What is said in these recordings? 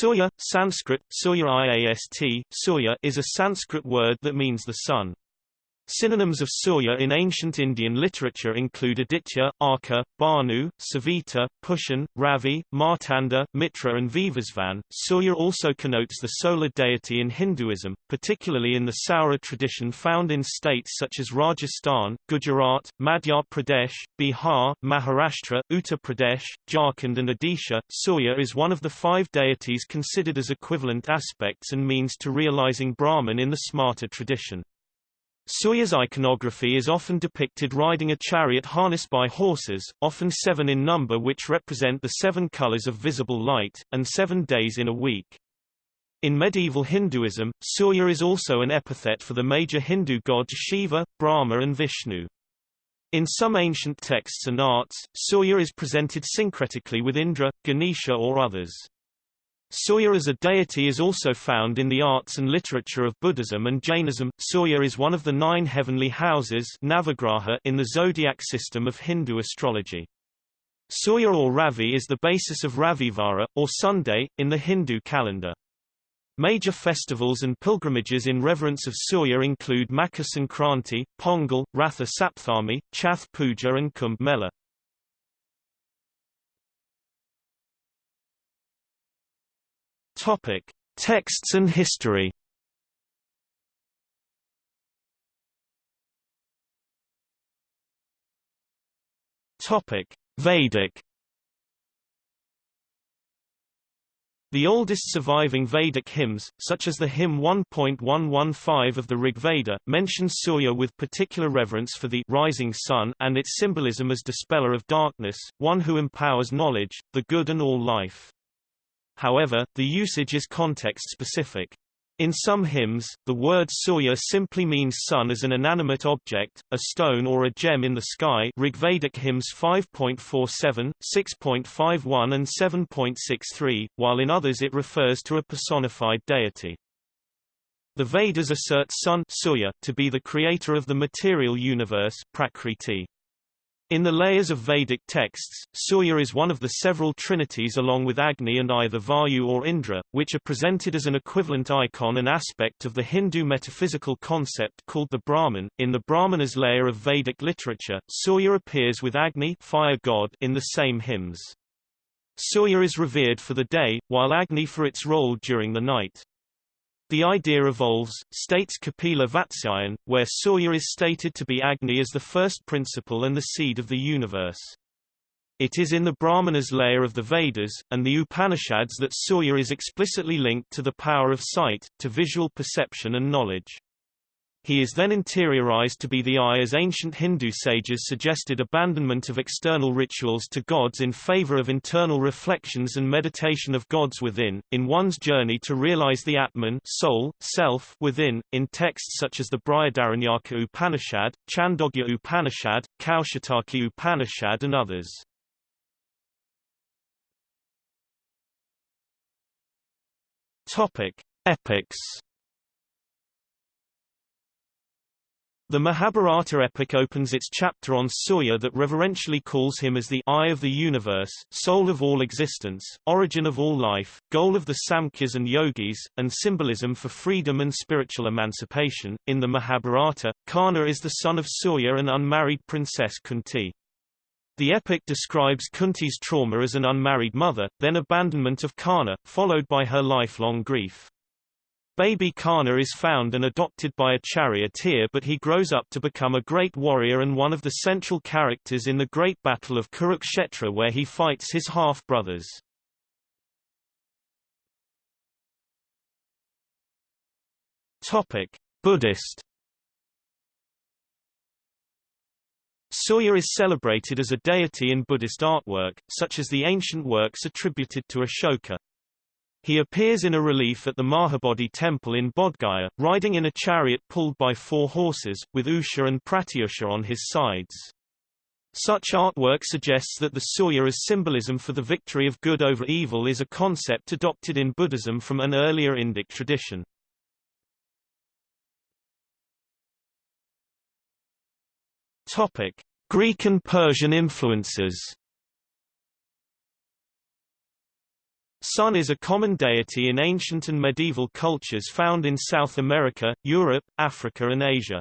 Surya, Sanskrit, Surya Iast, Surya is a Sanskrit word that means the sun. Synonyms of Surya in ancient Indian literature include Aditya, Arka, Bhanu, Savita, Pushan, Ravi, Martanda, Mitra and Vivasvan. Surya also connotes the solar deity in Hinduism, particularly in the Saura tradition found in states such as Rajasthan, Gujarat, Madhya Pradesh, Bihar, Maharashtra, Uttar Pradesh, Jharkhand and Odisha. Surya is one of the five deities considered as equivalent aspects and means to realizing Brahman in the Smarta tradition. Surya's iconography is often depicted riding a chariot harnessed by horses, often seven in number which represent the seven colors of visible light, and seven days in a week. In medieval Hinduism, Surya is also an epithet for the major Hindu gods Shiva, Brahma and Vishnu. In some ancient texts and arts, Surya is presented syncretically with Indra, Ganesha or others. Surya as a deity is also found in the arts and literature of Buddhism and Jainism. Surya is one of the nine heavenly houses Navagraha in the zodiac system of Hindu astrology. Surya or Ravi is the basis of Ravivara, or Sunday, in the Hindu calendar. Major festivals and pilgrimages in reverence of Surya include Makar Sankranti, Pongal, Ratha Sapthami, Chhath Puja and Kumbh Mela. Topic: Texts and history. Topic: Vedic. The oldest surviving Vedic hymns, such as the hymn 1.115 of the Rig Veda, mention Surya with particular reverence for the rising sun and its symbolism as dispeller of darkness, one who empowers knowledge, the good and all life. However, the usage is context-specific. In some hymns, the word Surya simply means sun as an inanimate object, a stone or a gem in the sky Rigvedic hymns 5.47, 6.51 and 7.63, while in others it refers to a personified deity. The Vedas assert Sun Surya to be the creator of the material universe Prakriti. In the layers of Vedic texts, Surya is one of the several trinities along with Agni and either Vayu or Indra, which are presented as an equivalent icon and aspect of the Hindu metaphysical concept called the Brahman. In the Brahmanas layer of Vedic literature, Surya appears with Agni fire god in the same hymns. Surya is revered for the day, while Agni for its role during the night. The idea evolves, states Kapila Vatsyayan, where Surya is stated to be Agni as the first principle and the seed of the universe. It is in the Brahmanas layer of the Vedas, and the Upanishads that Surya is explicitly linked to the power of sight, to visual perception and knowledge. He is then interiorized to be the eye as ancient Hindu sages suggested abandonment of external rituals to gods in favor of internal reflections and meditation of gods within, in one's journey to realize the Atman soul, self within, in texts such as the Brihadaranyaka Upanishad, Chandogya Upanishad, Kaushitaki Upanishad and others. Topic. Epics The Mahabharata epic opens its chapter on Surya that reverentially calls him as the eye of the universe, soul of all existence, origin of all life, goal of the Samkhyas and Yogis, and symbolism for freedom and spiritual emancipation. In the Mahabharata, Karna is the son of Surya and unmarried princess Kunti. The epic describes Kunti's trauma as an unmarried mother, then abandonment of Karna, followed by her lifelong grief. Baby Karna is found and adopted by a charioteer but he grows up to become a great warrior and one of the central characters in the Great Battle of Kurukshetra where he fights his half-brothers. Buddhist Surya is celebrated as a deity in Buddhist artwork, such as the ancient works attributed to Ashoka. He appears in a relief at the Mahabodhi temple in Bodhgaya, riding in a chariot pulled by four horses, with Usha and Pratyusha on his sides. Such artwork suggests that the Surya as symbolism for the victory of good over evil is a concept adopted in Buddhism from an earlier Indic tradition. Topic: Greek and Persian influences. Sun is a common deity in ancient and medieval cultures found in South America, Europe, Africa and Asia.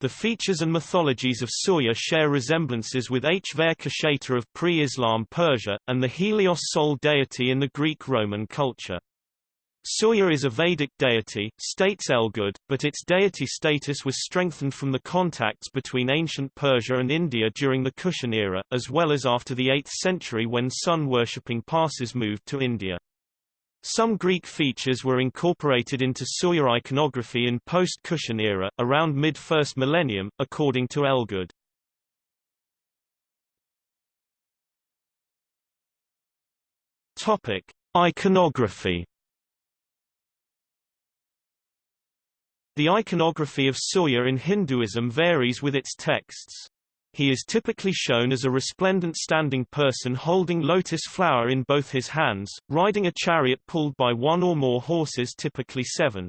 The features and mythologies of Surya share resemblances with Hvkashata of pre-Islam Persia, and the Helios Sol deity in the Greek-Roman culture. Surya is a Vedic deity, states Elgood, but its deity status was strengthened from the contacts between ancient Persia and India during the Kushan era, as well as after the 8th century when sun-worshipping Parsis moved to India. Some Greek features were incorporated into Surya iconography in post-Kushan era, around mid-first millennium, according to Elgood. Iconography. The iconography of Surya in Hinduism varies with its texts. He is typically shown as a resplendent standing person holding lotus flower in both his hands, riding a chariot pulled by one or more horses typically seven.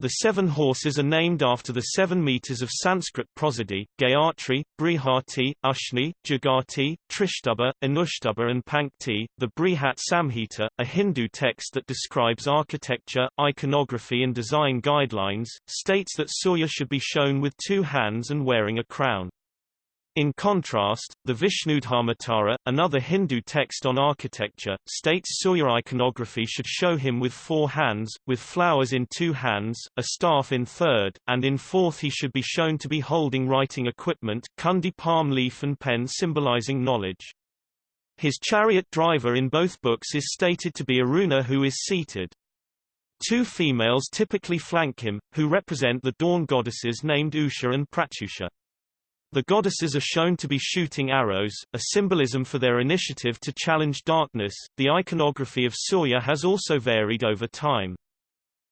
The seven horses are named after the seven meters of Sanskrit prosody, Gayatri, Brihati, Ushni, Jagati, Trishtubha, Anushtubha and Pankti. The Brihat Samhita, a Hindu text that describes architecture, iconography and design guidelines, states that Surya should be shown with two hands and wearing a crown. In contrast, the Vishnudharmottara, another Hindu text on architecture, states Surya iconography should show him with four hands, with flowers in two hands, a staff in third, and in fourth he should be shown to be holding writing equipment kundi palm leaf and pen symbolizing knowledge. His chariot driver in both books is stated to be Aruna who is seated. Two females typically flank him, who represent the dawn goddesses named Usha and Pratyusha. The goddesses are shown to be shooting arrows, a symbolism for their initiative to challenge darkness. The iconography of Surya has also varied over time.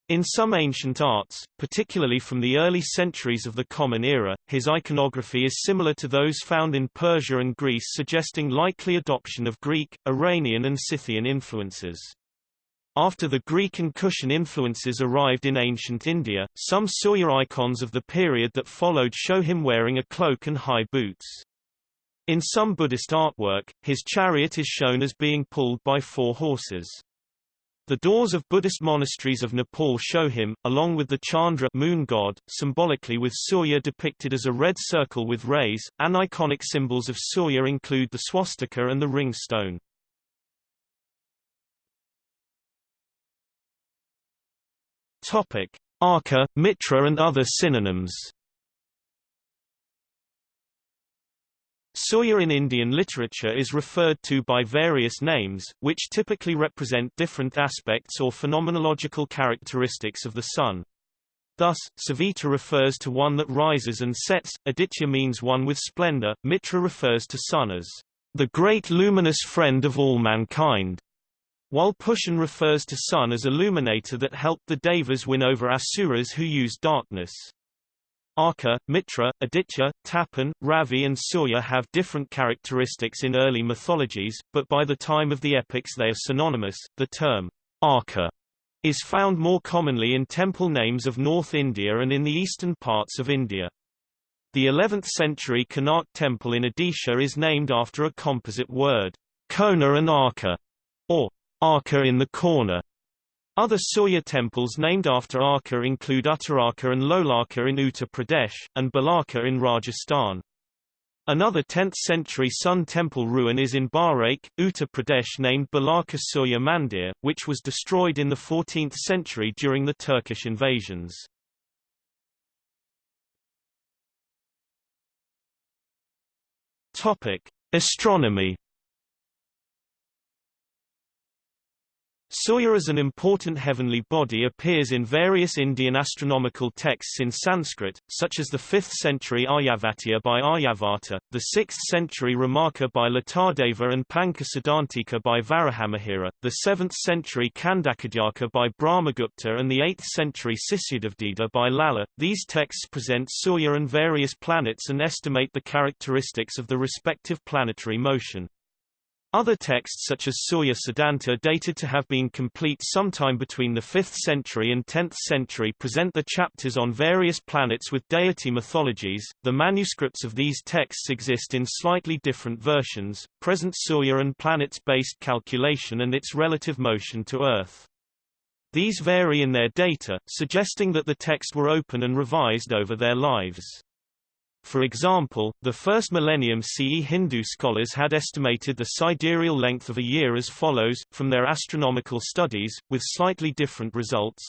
In some ancient arts, particularly from the early centuries of the Common Era, his iconography is similar to those found in Persia and Greece suggesting likely adoption of Greek, Iranian and Scythian influences. After the Greek and Kushan influences arrived in ancient India, some Surya icons of the period that followed show him wearing a cloak and high boots. In some Buddhist artwork, his chariot is shown as being pulled by four horses. The doors of Buddhist monasteries of Nepal show him, along with the Chandra moon god, symbolically with Surya depicted as a red circle with rays. Aniconic symbols of Surya include the swastika and the ring stone. Topic: Arka, Mitra and other synonyms. Surya in Indian literature is referred to by various names, which typically represent different aspects or phenomenological characteristics of the sun. Thus, Savita refers to one that rises and sets, Aditya means one with splendor, Mitra refers to sun as the great luminous friend of all mankind, while Pushan refers to sun as illuminator that helped the Devas win over Asuras who used darkness. Arka, Mitra, Aditya, Tapan, Ravi and Surya have different characteristics in early mythologies, but by the time of the epics they are synonymous. The term Arka is found more commonly in temple names of North India and in the eastern parts of India. The 11th century Konark temple in Odisha is named after a composite word, Kona and Arka, or Arka in the corner. Other Surya temples named after Arka include Uttararka and Lolarka in Uttar Pradesh, and Balarka in Rajasthan. Another 10th-century Sun temple ruin is in Bahraich, Uttar Pradesh named Balarka Surya Mandir, which was destroyed in the 14th century during the Turkish invasions. Astronomy Surya as an important heavenly body appears in various Indian astronomical texts in Sanskrit, such as the 5th century Aryabhatiya by Aryabhata, the 6th century Ramarka by Latadeva and Panchasiddhantika by Varahamihira, the 7th century Khandakhadyaka by Brahmagupta and the 8th century Sisyadevdida by Lalla. These texts present Surya and various planets and estimate the characteristics of the respective planetary motion. Other texts such as Surya Siddhanta dated to have been complete sometime between the 5th century and 10th century present the chapters on various planets with deity mythologies. The manuscripts of these texts exist in slightly different versions, present Surya and planets-based calculation and its relative motion to Earth. These vary in their data, suggesting that the text were open and revised over their lives. For example, the first millennium CE Hindu scholars had estimated the sidereal length of a year as follows, from their astronomical studies, with slightly different results.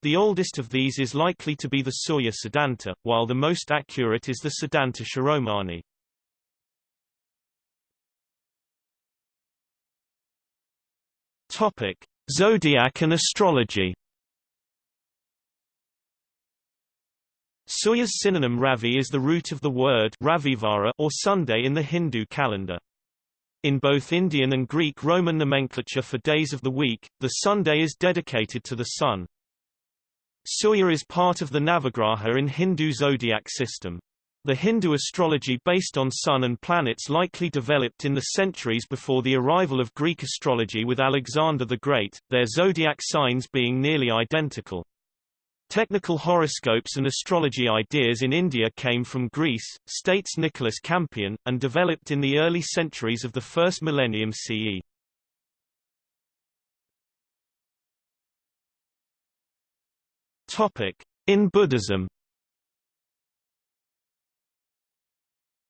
The oldest of these is likely to be the Surya Siddhanta, while the most accurate is the Siddhanta Shiromani. Topic: Zodiac and astrology Surya's synonym Ravi is the root of the word Ravivara or Sunday in the Hindu calendar. In both Indian and Greek Roman nomenclature for days of the week, the Sunday is dedicated to the sun. Surya is part of the Navagraha in Hindu zodiac system. The Hindu astrology based on sun and planets likely developed in the centuries before the arrival of Greek astrology with Alexander the Great, their zodiac signs being nearly identical. Technical horoscopes and astrology ideas in India came from Greece, states Nicholas Campion, and developed in the early centuries of the first millennium CE. Topic: In Buddhism.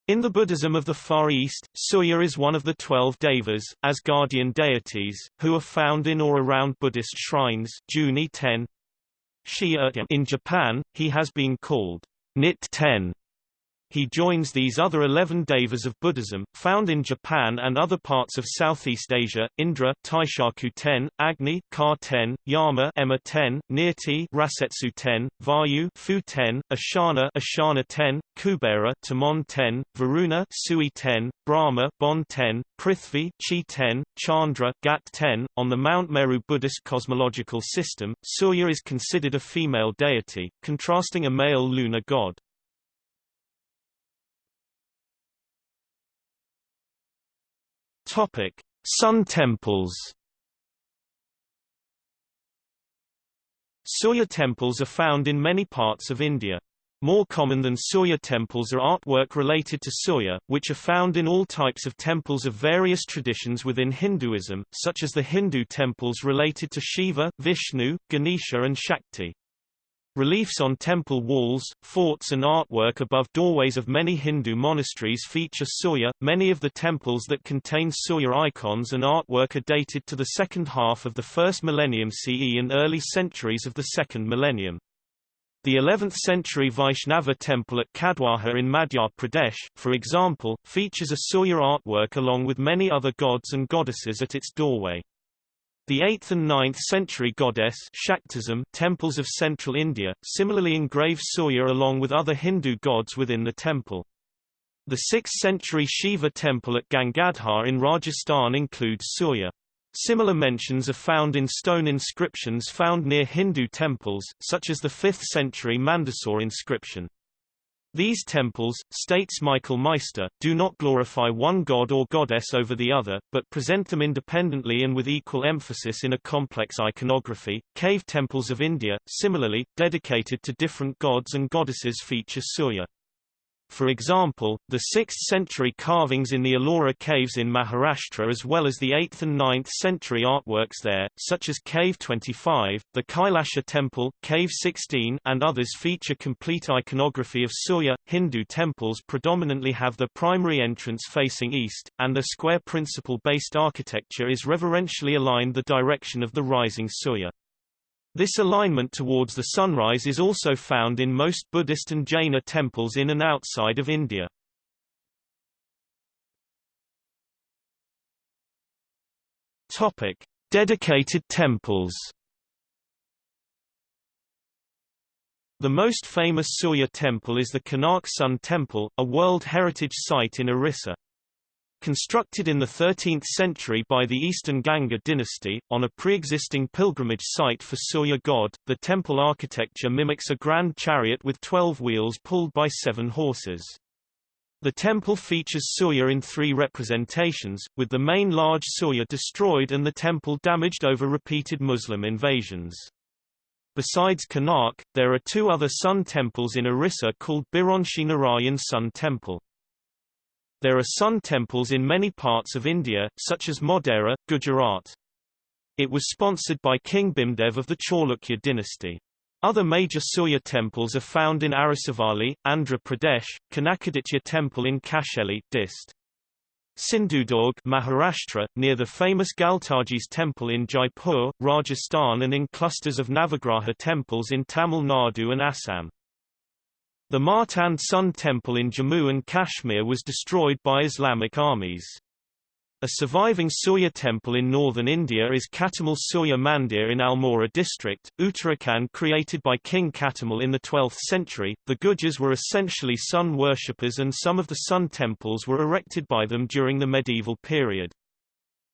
In the Buddhism of the Far East, Surya is one of the twelve devas, as guardian deities, who are found in or around Buddhist shrines Juni 10, Shia in Japan, he has been called Nit Ten he joins these other 11 devas of Buddhism, found in Japan and other parts of Southeast Asia, Indra Taishaku ten, Agni Ka ten, Yama Emma ten, Nirti Rasetsu ten, Vayu Fu ten, Ashana Ashana ten, Kubera Tamon ten, Varuna Sui ten, Brahma Bon ten, Prithvi Chi ten, Chandra Gat ten. On the Mount Meru Buddhist cosmological system, Surya is considered a female deity, contrasting a male lunar god. Topic: Sun temples. Surya temples are found in many parts of India. More common than Surya temples are artwork related to Surya, which are found in all types of temples of various traditions within Hinduism, such as the Hindu temples related to Shiva, Vishnu, Ganesha and Shakti. Reliefs on temple walls, forts and artwork above doorways of many Hindu monasteries feature Surya. Many of the temples that contain Surya icons and artwork are dated to the second half of the first millennium CE and early centuries of the second millennium. The 11th century Vaishnava temple at Kadwaha in Madhya Pradesh, for example, features a Surya artwork along with many other gods and goddesses at its doorway. The 8th and 9th century goddess Shaktism temples of central India, similarly engrave Surya along with other Hindu gods within the temple. The 6th century Shiva temple at Gangadhar in Rajasthan includes Surya. Similar mentions are found in stone inscriptions found near Hindu temples, such as the 5th century Mandsaur inscription. These temples, states Michael Meister, do not glorify one god or goddess over the other, but present them independently and with equal emphasis in a complex iconography. Cave temples of India, similarly, dedicated to different gods and goddesses feature Surya. For example, the 6th-century carvings in the Ellora caves in Maharashtra as well as the 8th and 9th century artworks there, such as Cave 25, the Kailasha Temple, Cave 16 and others feature complete iconography of Surya. Hindu temples predominantly have the primary entrance facing east, and the square principle-based architecture is reverentially aligned the direction of the rising Surya. This alignment towards the sunrise is also found in most Buddhist and Jaina temples in and outside of India. Topic: Dedicated temples. The most famous Surya temple is the Konark Sun Temple, a World Heritage Site in Orissa. Constructed in the 13th century by the Eastern Ganga dynasty, on a pre-existing pilgrimage site for Surya god, the temple architecture mimics a grand chariot with 12 wheels pulled by seven horses. The temple features Surya in three representations, with the main large Surya destroyed and the temple damaged over repeated Muslim invasions. Besides Konark, there are two other sun temples in Orissa called Biranchi Narayan Sun Temple. There are sun temples in many parts of India, such as Modhera, Gujarat. It was sponsored by King Bhimdev of the Chalukya dynasty. Other major Surya temples are found in Arasavalli, Andhra Pradesh, Kanakaditya Temple in Kasheli, Dist. Sindhudurg Maharashtra, near the famous Galtaji's temple in Jaipur, Rajasthan and in clusters of Navagraha temples in Tamil Nadu and Assam. The Martand Sun Temple in Jammu and Kashmir was destroyed by Islamic armies. A surviving Surya temple in northern India is Katarmal Surya Mandir in Almora district, Uttarakhand created by King Katarmal in the 12th century. The Gujars were essentially sun worshippers and some of the sun temples were erected by them during the medieval period.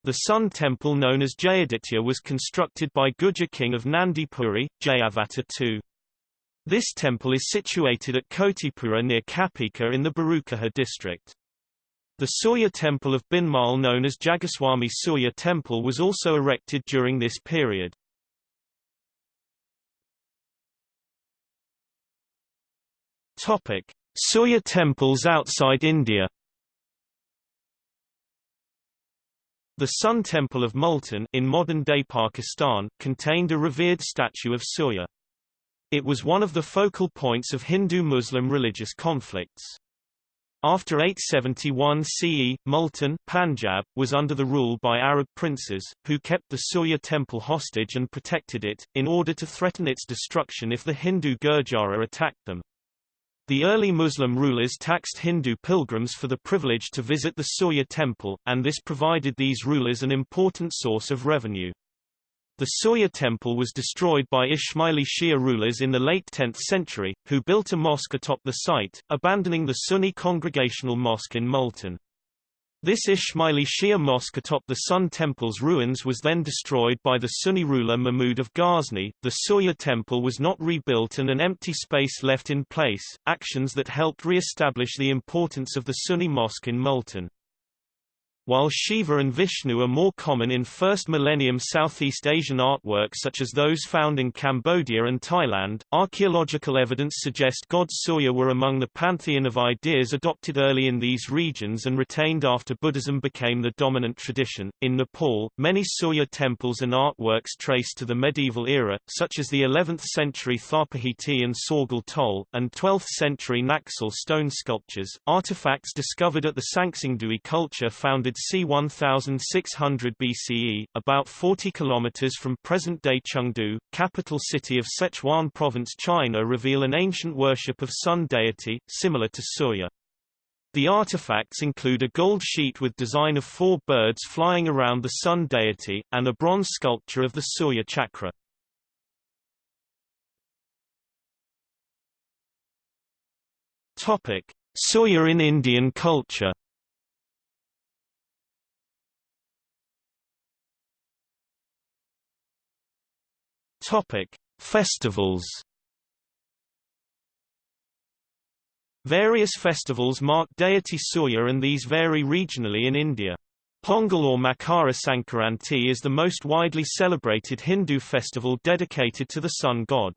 The sun temple known as Jayaditya was constructed by Gujar king of Nandipuri, Jayavata II. This temple is situated at Kotipura near Kapika in the Barukaha district. The Surya temple of Bhinmal known as Jagatswami Surya temple was also erected during this period. Topic: Surya temples outside India. The Sun Temple of Multan in modern-day Pakistan contained a revered statue of Surya. It was one of the focal points of Hindu-Muslim religious conflicts. After 871 CE, Multan Punjab, was under the rule by Arab princes, who kept the Surya temple hostage and protected it, in order to threaten its destruction if the Hindu Gurjara attacked them. The early Muslim rulers taxed Hindu pilgrims for the privilege to visit the Surya temple, and this provided these rulers an important source of revenue. The Surya temple was destroyed by Ismaili Shia rulers in the late 10th century, who built a mosque atop the site, abandoning the Sunni congregational mosque in Multan. This Ismaili Shia mosque atop the Sun Temple's ruins was then destroyed by the Sunni ruler Mahmud of Ghazni. The Surya temple was not rebuilt and an empty space left in place, actions that helped re-establish the importance of the Sunni mosque in Multan. While Shiva and Vishnu are more common in first millennium Southeast Asian artwork such as those found in Cambodia and Thailand, archaeological evidence suggests gods Surya were among the pantheon of ideas adopted early in these regions and retained after Buddhism became the dominant tradition. In Nepal, many Surya temples and artworks trace to the medieval era, such as the 11th century Thapahiti and Sorgal Tol, and 12th century Naxal stone sculptures. Artifacts discovered at the Sanxingdui culture founded c. 1600 BCE, about 40 kilometers from present-day Chengdu, capital city of Sichuan province China reveal an ancient worship of sun deity, similar to Surya. The artifacts include a gold sheet with design of four birds flying around the sun deity, and a bronze sculpture of the Surya chakra. Topic: Surya in Indian culture Topic: Festivals. Various festivals mark deity Surya and these vary regionally in India. Pongal or Makara Sankranti is the most widely celebrated Hindu festival dedicated to the sun god.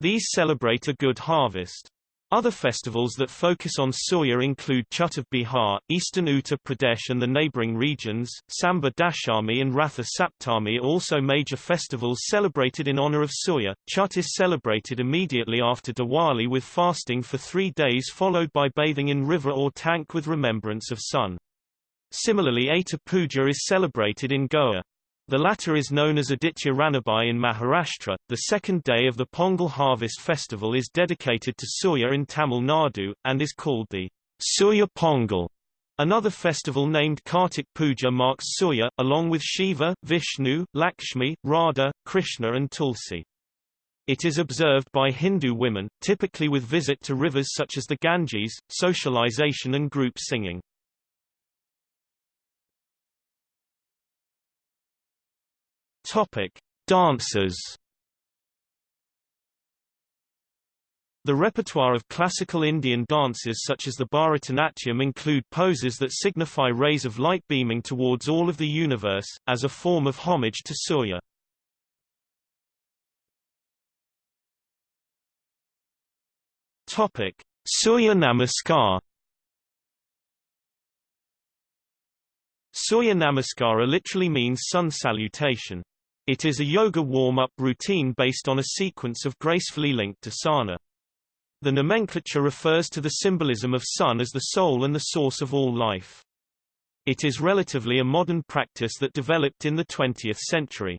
These celebrate a good harvest. Other festivals that focus on Surya include Chhath of Bihar, eastern Uttar Pradesh and the neighboring regions, Samba Dashami and Ratha Saptami are also major festivals celebrated in honor of Surya. Chhath is celebrated immediately after Diwali with fasting for three days followed by bathing in river or tank with remembrance of sun. Similarly Aita Puja is celebrated in Goa. The latter is known as Aditya Ranubai in Maharashtra. The second day of the Pongal harvest festival is dedicated to Surya in Tamil Nadu, and is called the Surya Pongal. Another festival named Kartik Puja marks Surya, along with Shiva, Vishnu, Lakshmi, Radha, Krishna and Tulsi. It is observed by Hindu women, typically with visit to rivers such as the Ganges, socialization and group singing. Topic: Dancers. The repertoire of classical Indian dances such as the Bharatanatyam include poses that signify rays of light beaming towards all of the universe, as a form of homage to Surya. Topic: Surya Namaskar. Surya Namaskara literally means sun salutation. It is a yoga warm-up routine based on a sequence of gracefully linked asana. The nomenclature refers to the symbolism of sun as the soul and the source of all life. It is relatively a modern practice that developed in the 20th century.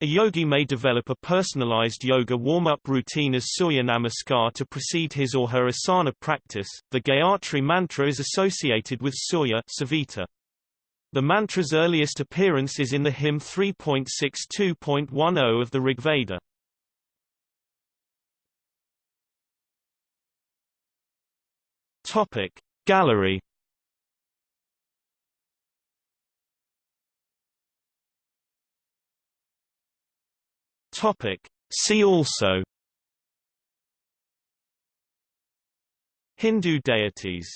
A yogi may develop a personalized yoga warm-up routine as Surya Namaskar to precede his or her asana practice. The Gayatri mantra is associated with Surya Savita. The mantra's earliest appearance is in the hymn 3.62.10 of the Rigveda. Topic Gallery Topic See also Hindu deities